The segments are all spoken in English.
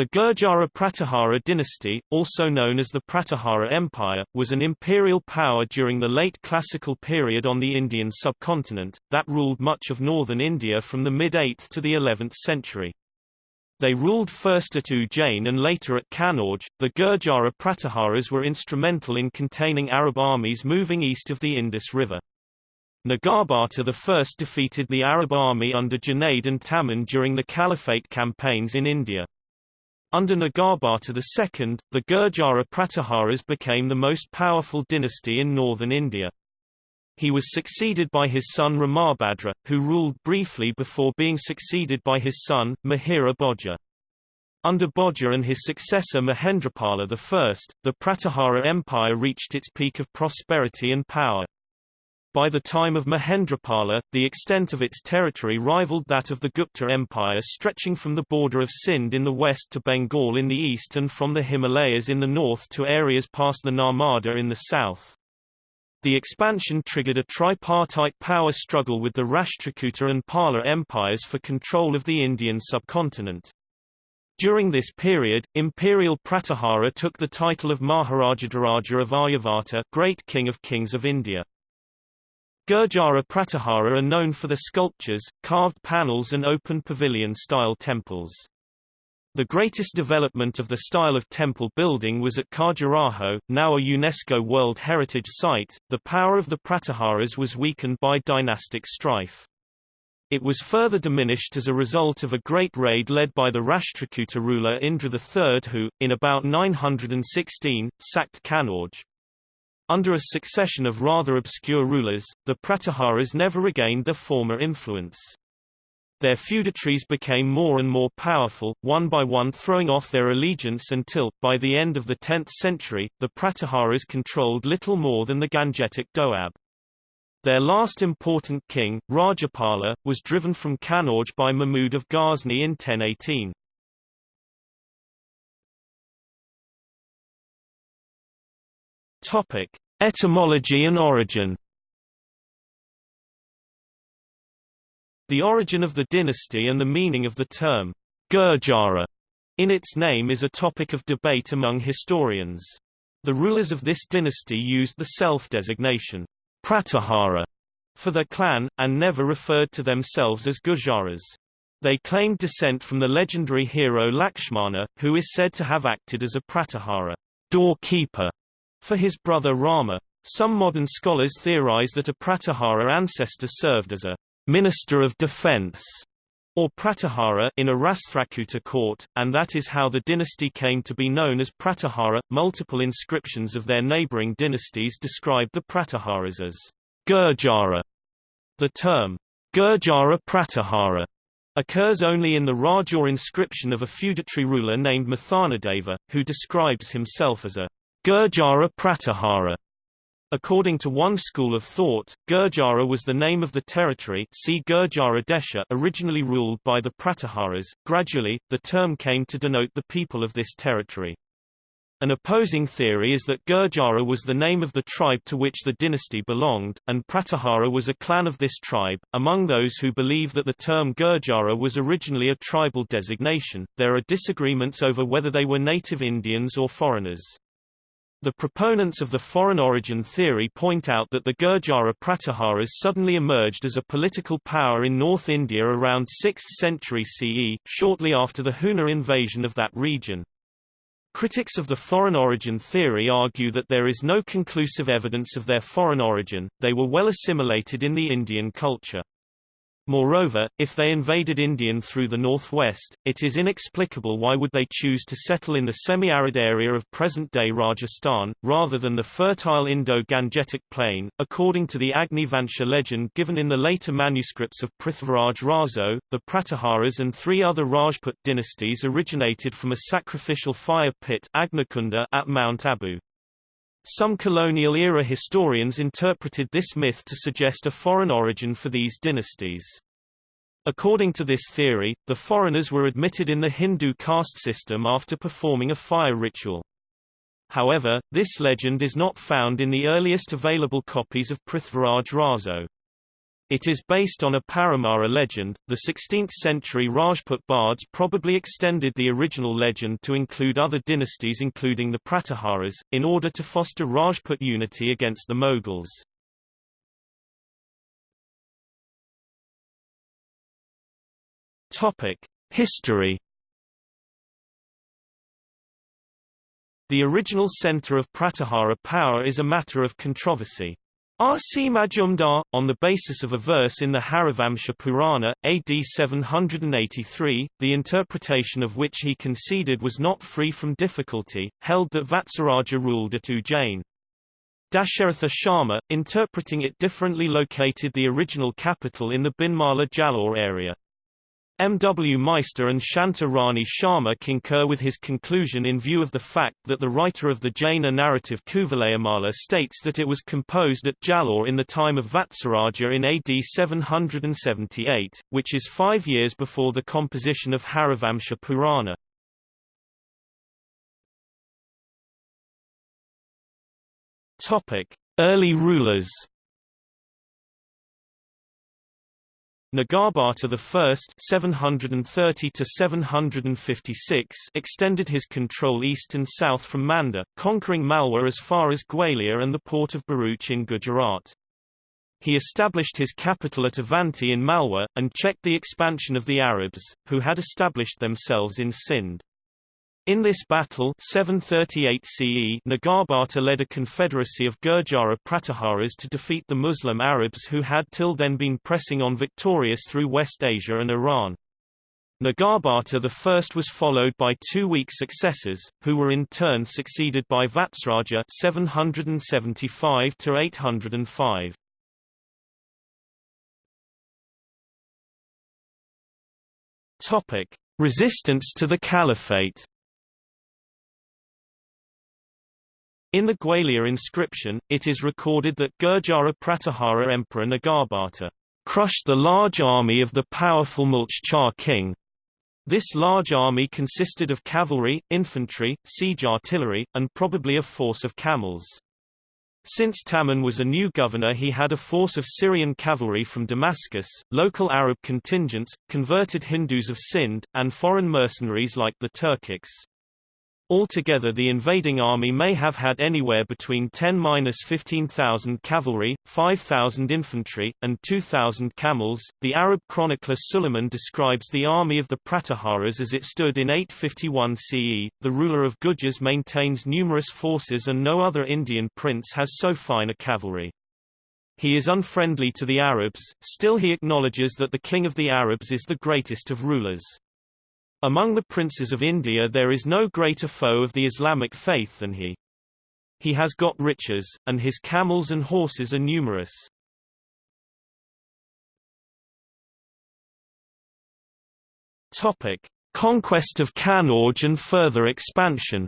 The Gurjara Pratihara dynasty, also known as the Pratihara Empire, was an imperial power during the late classical period on the Indian subcontinent, that ruled much of northern India from the mid-8th to the 11th century. They ruled first at Ujjain and later at Kannauj. The Gurjara Pratiharas were instrumental in containing Arab armies moving east of the Indus River. Nagarbhata I defeated the Arab army under Junaid and Taman during the Caliphate campaigns in India. Under Nagarbhata II, the Gurjara Pratiharas became the most powerful dynasty in northern India. He was succeeded by his son Ramabhadra, who ruled briefly before being succeeded by his son, Mihira Bhoja. Under Bhoja and his successor Mahendrapala I, the Pratihara Empire reached its peak of prosperity and power. By the time of Mahendrapala, the extent of its territory rivaled that of the Gupta Empire stretching from the border of Sindh in the west to Bengal in the east and from the Himalayas in the north to areas past the Narmada in the south. The expansion triggered a tripartite power struggle with the Rashtrakuta and Pala empires for control of the Indian subcontinent. During this period, Imperial Pratihara took the title of Maharajadharaja of Aryavarta Great King of Kings of India. Gurjara Pratihara are known for their sculptures, carved panels and open pavilion-style temples. The greatest development of the style of temple building was at Khajuraho, now a UNESCO World Heritage Site. The power of the Pratiharas was weakened by dynastic strife. It was further diminished as a result of a great raid led by the Rashtrakuta ruler Indra III who, in about 916, sacked Kannauj. Under a succession of rather obscure rulers, the Pratiharas never regained their former influence. Their feudatories became more and more powerful, one by one throwing off their allegiance until, by the end of the 10th century, the Pratiharas controlled little more than the Gangetic Doab. Their last important king, Rajapala, was driven from Kannauj by Mahmud of Ghazni in 1018. Topic: Etymology and origin. The origin of the dynasty and the meaning of the term Gurjara in its name is a topic of debate among historians. The rulers of this dynasty used the self-designation Pratihara for their clan, and never referred to themselves as Gurjaras. They claimed descent from the legendary hero Lakshmana, who is said to have acted as a Pratihara doorkeeper for his brother Rama, some modern scholars theorize that a Pratihara ancestor served as a minister of defense or Pratihara in a Rashtrakuta court, and that is how the dynasty came to be known as Pratihara. Multiple inscriptions of their neighboring dynasties describe the Pratiharas as Gurjara. The term Gurjara Pratihara occurs only in the Rajor inscription of a feudatory ruler named Mathanadeva, who describes himself as a Gurjara Pratihara. According to one school of thought, Gurjara was the name of the territory see Gurjara Desha originally ruled by the Pratiharas. Gradually, the term came to denote the people of this territory. An opposing theory is that Gurjara was the name of the tribe to which the dynasty belonged, and Pratihara was a clan of this tribe. Among those who believe that the term Gurjara was originally a tribal designation, there are disagreements over whether they were native Indians or foreigners. The proponents of the foreign origin theory point out that the Gurjara Pratiharas suddenly emerged as a political power in North India around 6th century CE, shortly after the Huna invasion of that region. Critics of the foreign origin theory argue that there is no conclusive evidence of their foreign origin, they were well assimilated in the Indian culture. Moreover, if they invaded Indian through the northwest, it is inexplicable why would they choose to settle in the semi-arid area of present-day Rajasthan, rather than the fertile Indo-Gangetic plain. According to the Agni Vansha legend given in the later manuscripts of Prithviraj Raso, the Pratiharas and three other Rajput dynasties originated from a sacrificial fire pit at Mount Abu. Some colonial-era historians interpreted this myth to suggest a foreign origin for these dynasties. According to this theory, the foreigners were admitted in the Hindu caste system after performing a fire ritual. However, this legend is not found in the earliest available copies of Prithviraj Raso. It is based on a Paramara legend. The 16th century Rajput bards probably extended the original legend to include other dynasties including the Pratiharas, in order to foster Rajput unity against the Mughals. History The original center of Pratihara power is a matter of controversy. R.C. Majumdar, on the basis of a verse in the Harivamsha Purana, AD 783, the interpretation of which he conceded was not free from difficulty, held that Vatsaraja ruled at Ujjain. Dasharatha Sharma, interpreting it differently located the original capital in the Binmala Jalore area. M. W. Meister and Shanta Rani Sharma concur with his conclusion in view of the fact that the writer of the Jaina narrative Kuvalayamala states that it was composed at Jalore in the time of Vatsaraja in AD 778, which is five years before the composition of Harivamsha Purana. Early rulers Nagarbhata I 730 to 756 extended his control east and south from Manda, conquering Malwa as far as Gwalior and the port of Bharuch in Gujarat. He established his capital at Avanti in Malwa, and checked the expansion of the Arabs, who had established themselves in Sindh. In this battle 738 CE Nagarbhata led a confederacy of Gurjara Pratiharas to defeat the Muslim Arabs who had till then been pressing on victorious through West Asia and Iran. Nagarbhata I was followed by two weak successors, who were in turn succeeded by Vatsraja 775 805. Topic: Resistance to the Caliphate In the Gwalior inscription, it is recorded that Gurjara Pratihara Emperor Nagarbhata crushed the large army of the powerful Mulchchar king. This large army consisted of cavalry, infantry, siege artillery, and probably a force of camels. Since Taman was a new governor he had a force of Syrian cavalry from Damascus, local Arab contingents, converted Hindus of Sindh, and foreign mercenaries like the Turkics. Altogether the invading army may have had anywhere between 10-15,000 cavalry, 5,000 infantry, and 2,000 camels. The Arab chronicler Suleiman describes the army of the Pratiharas as it stood in 851 CE. The ruler of Gujars maintains numerous forces and no other Indian prince has so fine a cavalry. He is unfriendly to the Arabs, still he acknowledges that the king of the Arabs is the greatest of rulers. Among the princes of India there is no greater foe of the Islamic faith than he. He has got riches, and his camels and horses are numerous. Topic: Conquest of Kannauj and further expansion.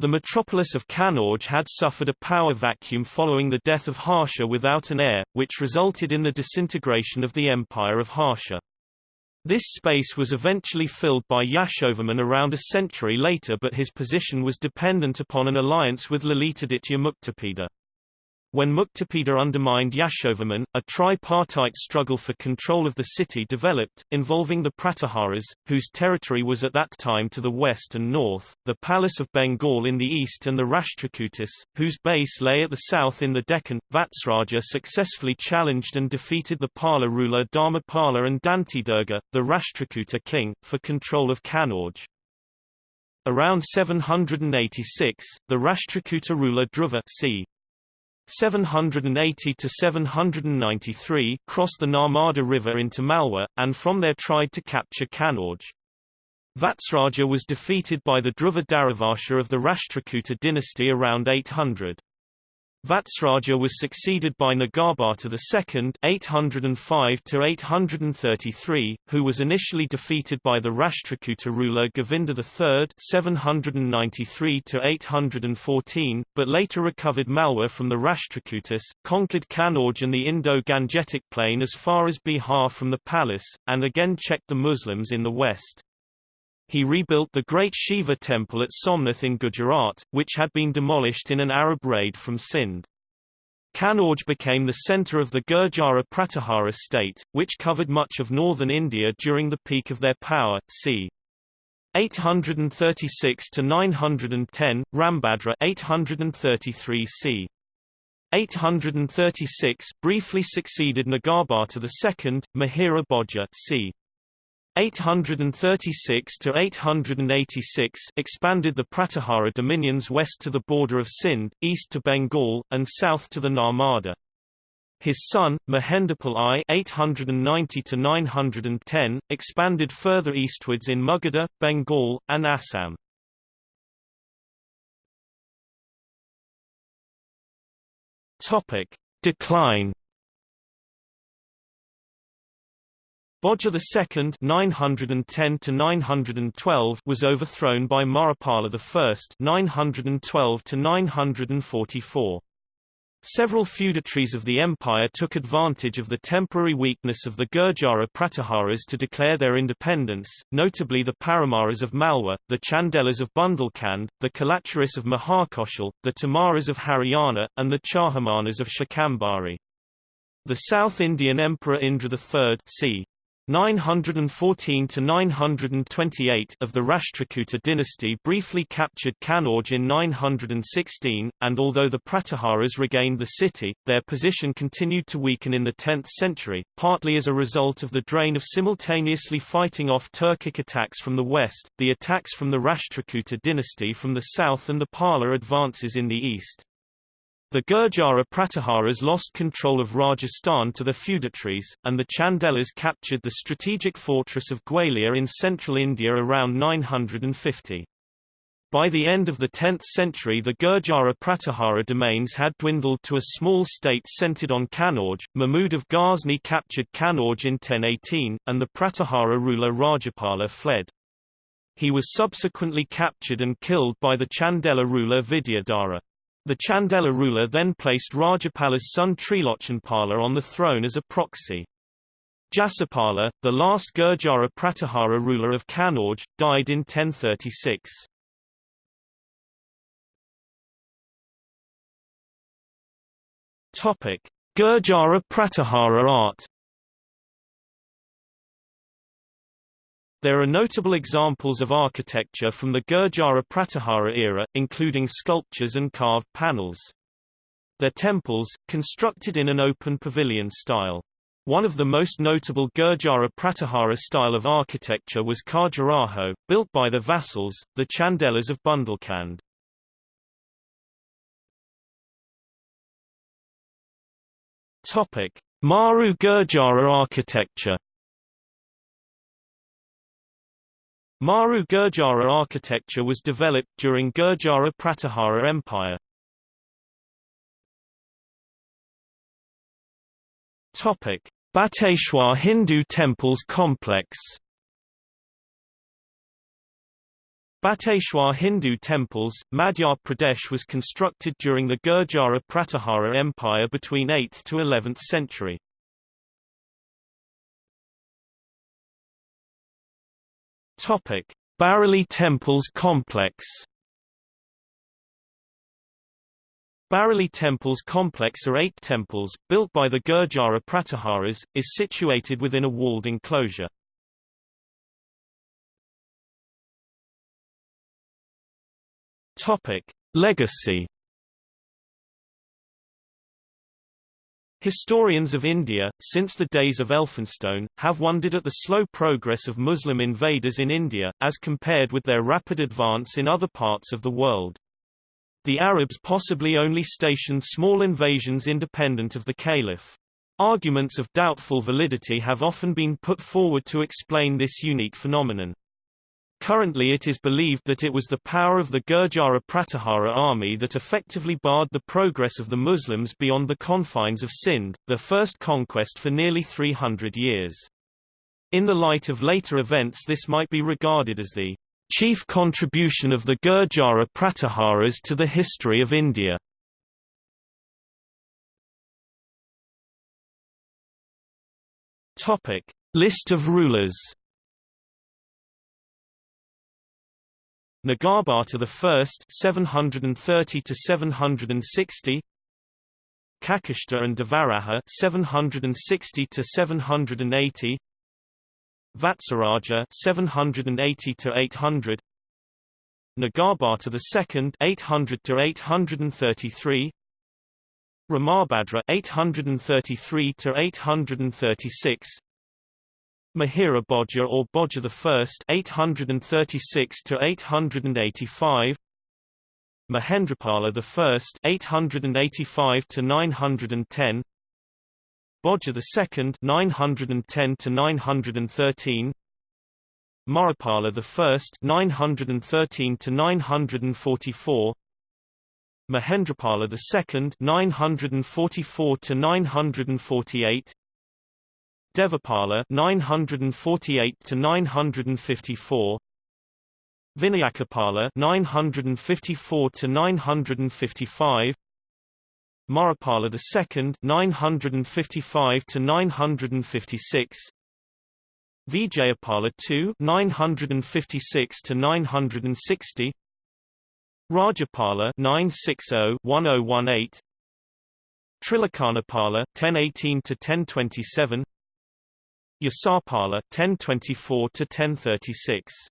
The metropolis of Kannauj had suffered a power vacuum following the death of Harsha without an heir, which resulted in the disintegration of the empire of Harsha. This space was eventually filled by Yashovarman around a century later but his position was dependent upon an alliance with Lalitaditya Muktapida. When Muktapida undermined Yashovarman, a tripartite struggle for control of the city developed, involving the Pratiharas, whose territory was at that time to the west and north, the Palas of Bengal in the east and the Rashtrakutas, whose base lay at the south in the Deccan. Vatsraja successfully challenged and defeated the Pala ruler Dharmapala and Dantidurga, the Rashtrakuta king, for control of Kannauj. Around 786, the Rashtrakuta ruler Dhruva c. 780 to 793 crossed the Narmada River into Malwa, and from there tried to capture Kannauj. Vatsraja was defeated by the Dhruva Dharavarsha of the Rashtrakuta dynasty around 800. Vatsraja was succeeded by Nagarbhata II 805 who was initially defeated by the Rashtrakuta ruler Govinda III 793 but later recovered Malwa from the Rashtrakutas, conquered Kannauj and the Indo-Gangetic plain as far as Bihar from the Palas, and again checked the Muslims in the west. He rebuilt the great Shiva temple at Somnath in Gujarat, which had been demolished in an Arab raid from Sindh. Kanauj became the centre of the Gurjara Pratihara state, which covered much of northern India during the peak of their power, c. 836 to 910, Rambhadra 833 c. 836 briefly succeeded Nagarbhata II, Mihira Bhoja c. 836 to 886 expanded the Pratihara dominions west to the border of Sindh, east to Bengal, and south to the Narmada. His son, Mahendrapal I 890 to 910, expanded further eastwards in Magadha, Bengal, and Assam. Topic: Decline Bhoja II 910 to 912 was overthrown by Mahipala I 912 to 944. Several feudatories of the empire took advantage of the temporary weakness of the Gurjara Pratiharas to declare their independence, notably the Paramaras of Malwa, the Chandelas of Bundelkhand, the Kalachuris of Mahakoshal, the Tomaras of Haryana, and the Chahamanas of Shakambari. The South Indian Emperor Indra III c. 914 to 928 of the Rashtrakuta dynasty briefly captured Kanauj in 916, and although the Pratiharas regained the city, their position continued to weaken in the 10th century, partly as a result of the drain of simultaneously fighting off Turkic attacks from the west, the attacks from the Rashtrakuta dynasty from the south and the Pala advances in the east. The Gurjara Pratiharas lost control of Rajasthan to the feudatories, and the Chandelas captured the strategic fortress of Gwalior in central India around 950. By the end of the 10th century the Gurjara Pratihara domains had dwindled to a small state centered on Kanauj. Mahmud of Ghazni captured Kanauj in 1018, and the Pratihara ruler Rajapala fled. He was subsequently captured and killed by the Chandela ruler Vidyadhara. The Chandela ruler then placed Rajapala's son Trilochanpala on the throne as a proxy. Jasapala, the last Gurjara Pratihara ruler of Kanauj, died in 1036. Topic: Gurjara Pratihara art There are notable examples of architecture from the Gurjara Pratihara era, including sculptures and carved panels. Their temples, constructed in an open pavilion style. One of the most notable Gurjara Pratihara style of architecture was Khajuraho, built by the vassals, the Chandelas of Bundelkhand. Topic: Maru Gurjara architecture Maru Gurjara architecture was developed during Gurjara Pratihara Empire. Topic: Bateshwar Hindu Temples Complex. Bateshwar Hindu Temples, Madhya Pradesh was constructed during the Gurjara Pratihara Empire between 8th to 11th century. Topic: Baroli Temples Complex. Baroli Temples Complex are eight temples, built by the Gurjara Pratiharas, is situated within a walled enclosure. Topic: Legacy Historians of India, since the days of Elphinstone, have wondered at the slow progress of Muslim invaders in India, as compared with their rapid advance in other parts of the world. The Arabs possibly only stationed small invasions independent of the caliph. Arguments of doubtful validity have often been put forward to explain this unique phenomenon. Currently it is believed that it was the power of the Gurjara Pratihara army that effectively barred the progress of the Muslims beyond the confines of Sindh, their first conquest for nearly 300 years. In the light of later events this might be regarded as the chief contribution of the Gurjara Pratiharas to the history of India. List of rulers Nagarbhata I 730 to 760 Kakustha and Devaraja 760 to 780 Vatsaraja 780 to 800 Nagarbhata II 800 to 833 Ramabhadra 833 to 836 Mihira Bhoja or Bhoja I 836 to 885 Mahendrapala I 885 to 910 Bhoja II 910 to 913 Mahipala I 913 to 944 Mahendrapala II 944 to 948 Devapala 948 to 954 Vinayakapala 954 to 955 Mahipala II 955 to 956 Vijayapala II 956 to 960 Rajapala 960-1018 Trilochanapala 1018 to 1027 Yasapala 1024 to 1036